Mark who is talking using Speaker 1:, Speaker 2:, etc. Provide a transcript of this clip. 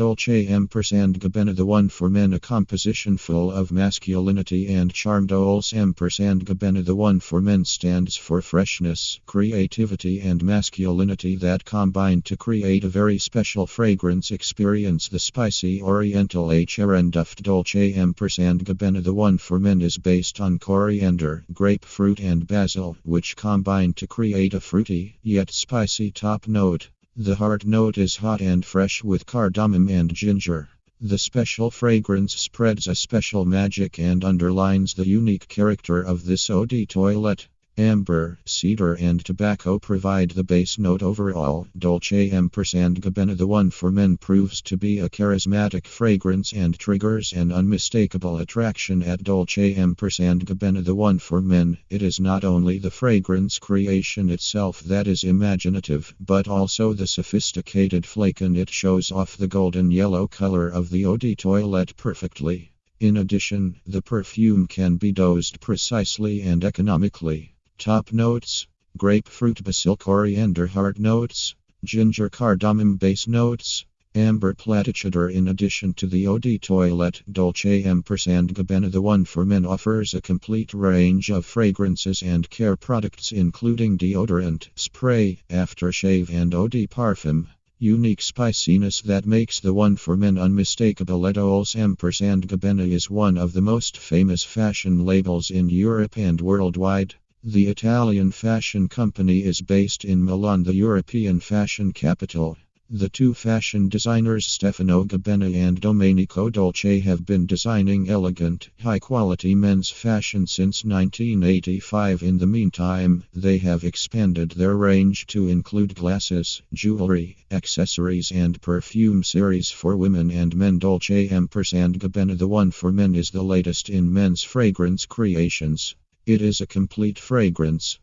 Speaker 1: Dolce ampersand Gabbana the one for men a composition full of masculinity and charm Dolce ampersand Gabbana the one for men stands for freshness, creativity and masculinity that combine to create a very special fragrance experience the spicy oriental HRN duft Dolce ampersand Gabbana the one for men is based on coriander, grapefruit and basil which combine to create a fruity yet spicy top note. The heart note is hot and fresh with cardamom and ginger. The special fragrance spreads a special magic and underlines the unique character of this eau de toilette. Amber, cedar, and tobacco provide the base note overall. Dolce ampersand Gabbana the one for men proves to be a charismatic fragrance and triggers an unmistakable attraction at Dolce ampersand Gabbana the one for men. It is not only the fragrance creation itself that is imaginative, but also the sophisticated flaken. It shows off the golden yellow color of the eau de toilette perfectly. In addition, the perfume can be dosed precisely and economically. Top notes grapefruit, basil, coriander, heart notes, ginger, cardamom, base notes, amber platitude. In addition to the eau de toilette, Dolce ampersand Gabbana the one for men offers a complete range of fragrances and care products, including deodorant, spray, aftershave, and de parfum. Unique spiciness that makes the one for men unmistakable. Dolce ampersand Gabbana is one of the most famous fashion labels in Europe and worldwide. The Italian fashion company is based in Milan, the European fashion capital. The two fashion designers Stefano Gabbana and Domenico Dolce have been designing elegant, high quality men's fashion since 1985. In the meantime, they have expanded their range to include glasses, jewelry, accessories, and perfume series for women and men. Dolce ampersand Gabbana The one for men is the latest in men's fragrance creations. It is a complete fragrance.